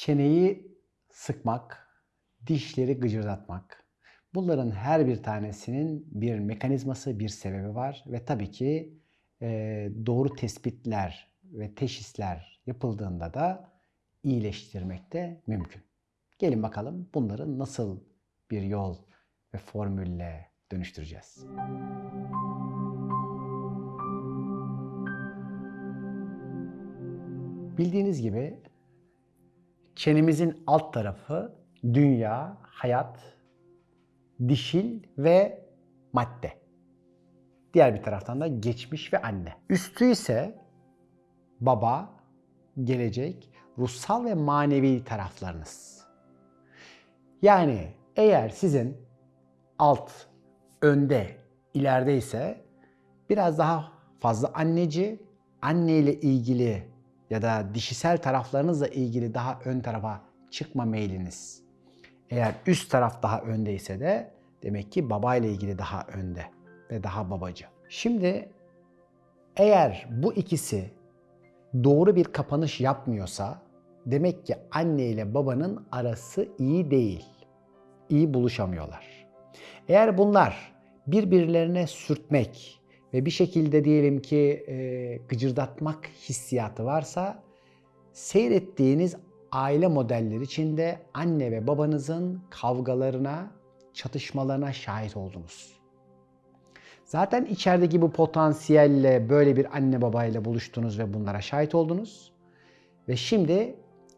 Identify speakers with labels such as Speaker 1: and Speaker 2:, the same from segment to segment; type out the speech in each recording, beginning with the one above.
Speaker 1: çeneyi sıkmak, dişleri gıcırdatmak. Bunların her bir tanesinin bir mekanizması, bir sebebi var ve tabii ki e, doğru tespitler ve teşhisler yapıldığında da iyileştirmek de mümkün. Gelin bakalım bunları nasıl bir yol ve formülle dönüştüreceğiz. Bildiğiniz gibi çenemizin alt tarafı dünya, hayat, dişil ve madde. Diğer bir taraftan da geçmiş ve anne. Üstü ise baba, gelecek, ruhsal ve manevi taraflarınız. Yani eğer sizin alt, önde, ileride ise biraz daha fazla anneci, anne ile ilgili ya da dişisel taraflarınızla ilgili daha ön tarafa çıkma meyliniz. Eğer üst taraf daha öndeyse de demek ki baba ile ilgili daha önde ve daha babacı. Şimdi eğer bu ikisi doğru bir kapanış yapmıyorsa demek ki anne ile babanın arası iyi değil. İyi buluşamıyorlar. Eğer bunlar birbirlerine sürtmek ve bir şekilde diyelim ki e, gıcırdatmak hissiyatı varsa seyrettiğiniz aile modelleri içinde anne ve babanızın kavgalarına, çatışmalarına şahit oldunuz. Zaten içerideki bu potansiyelle böyle bir anne babayla buluştunuz ve bunlara şahit oldunuz. Ve şimdi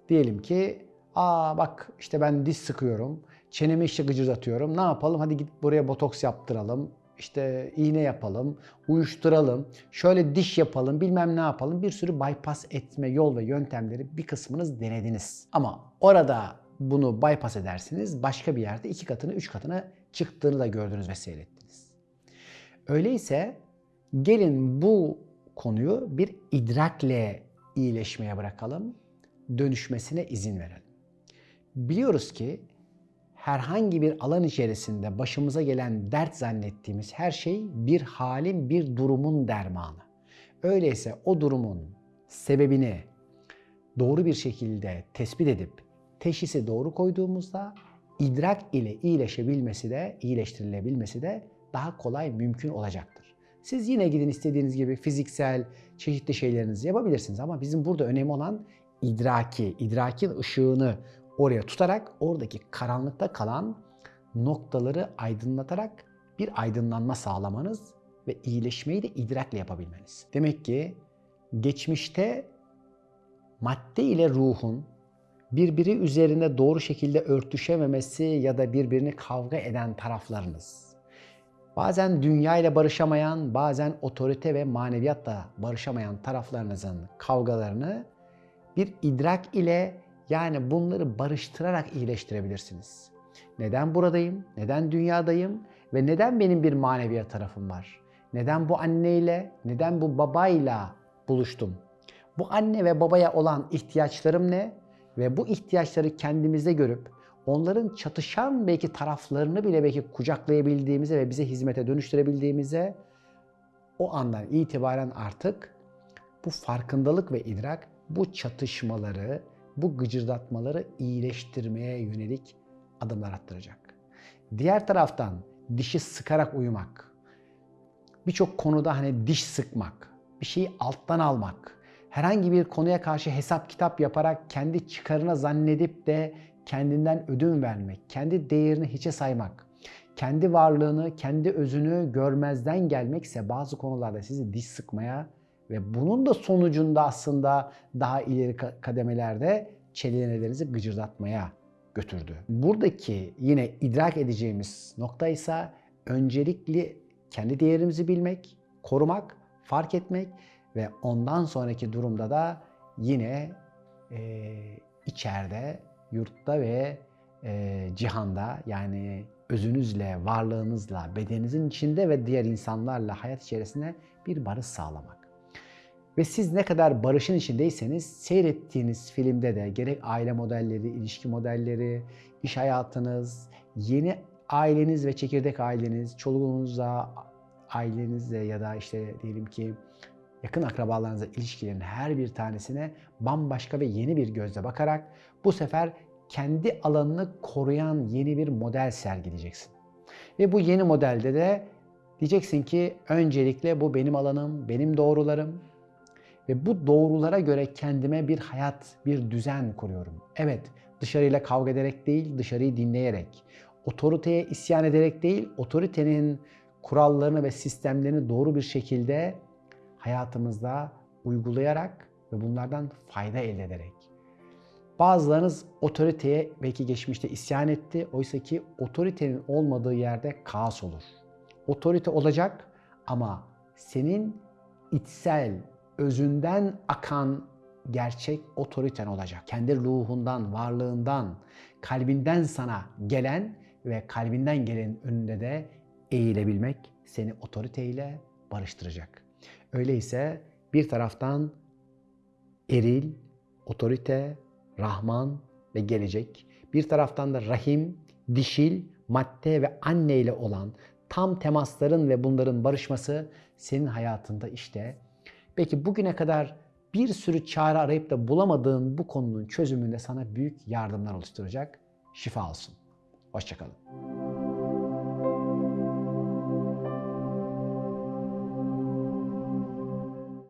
Speaker 1: diyelim ki aa bak işte ben diz sıkıyorum, çenemi işte gıcırdatıyorum. Ne yapalım? Hadi git buraya botoks yaptıralım. İşte iğne yapalım, uyuşturalım, şöyle diş yapalım, bilmem ne yapalım. Bir sürü bypass etme yol ve yöntemleri bir kısmınız denediniz. Ama orada bunu bypass edersiniz. Başka bir yerde iki katını, üç katına çıktığını da gördünüz ve seyrettiniz. Öyleyse gelin bu konuyu bir idrakle iyileşmeye bırakalım. Dönüşmesine izin verelim. Biliyoruz ki herhangi bir alan içerisinde başımıza gelen dert zannettiğimiz her şey bir halin, bir durumun dermanı. Öyleyse o durumun sebebini doğru bir şekilde tespit edip teşhisi doğru koyduğumuzda idrak ile iyileşebilmesi de, iyileştirilebilmesi de daha kolay mümkün olacaktır. Siz yine gidin istediğiniz gibi fiziksel çeşitli şeylerinizi yapabilirsiniz ama bizim burada önemli olan idraki, idrakin ışığını oraya tutarak oradaki karanlıkta kalan noktaları aydınlatarak bir aydınlanma sağlamanız ve iyileşmeyi de idrakle yapabilmeniz. Demek ki geçmişte madde ile ruhun birbiri üzerinde doğru şekilde örtüşememesi ya da birbirini kavga eden taraflarınız. Bazen dünya ile barışamayan, bazen otorite ve maneviyatla barışamayan taraflarınızın kavgalarını bir idrak ile yani bunları barıştırarak iyileştirebilirsiniz. Neden buradayım? Neden dünyadayım? Ve neden benim bir maneviyat tarafım var? Neden bu anneyle, neden bu babayla buluştum? Bu anne ve babaya olan ihtiyaçlarım ne? Ve bu ihtiyaçları kendimizde görüp onların çatışan belki taraflarını bile belki kucaklayabildiğimize ve bize hizmete dönüştürebildiğimize o andan itibaren artık bu farkındalık ve idrak bu çatışmaları, bu gıcırdatmaları iyileştirmeye yönelik adımlar attıracak. Diğer taraftan dişi sıkarak uyumak, birçok konuda hani diş sıkmak, bir şeyi alttan almak, herhangi bir konuya karşı hesap kitap yaparak kendi çıkarına zannedip de kendinden ödün vermek, kendi değerini hiçe saymak, kendi varlığını, kendi özünü görmezden gelmekse bazı konularda sizi diş sıkmaya ve bunun da sonucunda aslında daha ileri kademelerde çelenelerinizi gıcırdatmaya götürdü. Buradaki yine idrak edeceğimiz nokta ise öncelikli kendi değerimizi bilmek, korumak, fark etmek ve ondan sonraki durumda da yine e, içeride, yurtta ve e, cihanda yani özünüzle, varlığınızla, bedeninizin içinde ve diğer insanlarla hayat içerisinde bir barış sağlamak. Ve siz ne kadar barışın içindeyseniz seyrettiğiniz filmde de gerek aile modelleri, ilişki modelleri, iş hayatınız, yeni aileniz ve çekirdek aileniz, çoluğunuzla, ailenizle ya da işte diyelim ki yakın akrabalarınızla ilişkilerin her bir tanesine bambaşka ve yeni bir gözle bakarak bu sefer kendi alanını koruyan yeni bir model sergileyeceksin. Ve bu yeni modelde de diyeceksin ki öncelikle bu benim alanım, benim doğrularım ve bu doğrulara göre kendime bir hayat, bir düzen kuruyorum. Evet, dışarıyla kavga ederek değil, dışarıyı dinleyerek, otoriteye isyan ederek değil, otoritenin kurallarını ve sistemlerini doğru bir şekilde hayatımızda uygulayarak ve bunlardan fayda elde ederek. Bazılarınız otoriteye belki geçmişte isyan etti. Oysa ki otoritenin olmadığı yerde kaos olur. Otorite olacak ama senin içsel, özünden akan gerçek otoriten olacak. Kendi ruhundan, varlığından, kalbinden sana gelen ve kalbinden gelenin önünde de eğilebilmek seni otoriteyle barıştıracak. Öyleyse bir taraftan eril, otorite, Rahman ve gelecek. Bir taraftan da rahim, dişil, madde ve anne ile olan tam temasların ve bunların barışması senin hayatında işte. Peki bugüne kadar bir sürü çare arayıp da bulamadığın bu konunun çözümünde sana büyük yardımlar oluşturacak. Şifa olsun. Hoşçakalın.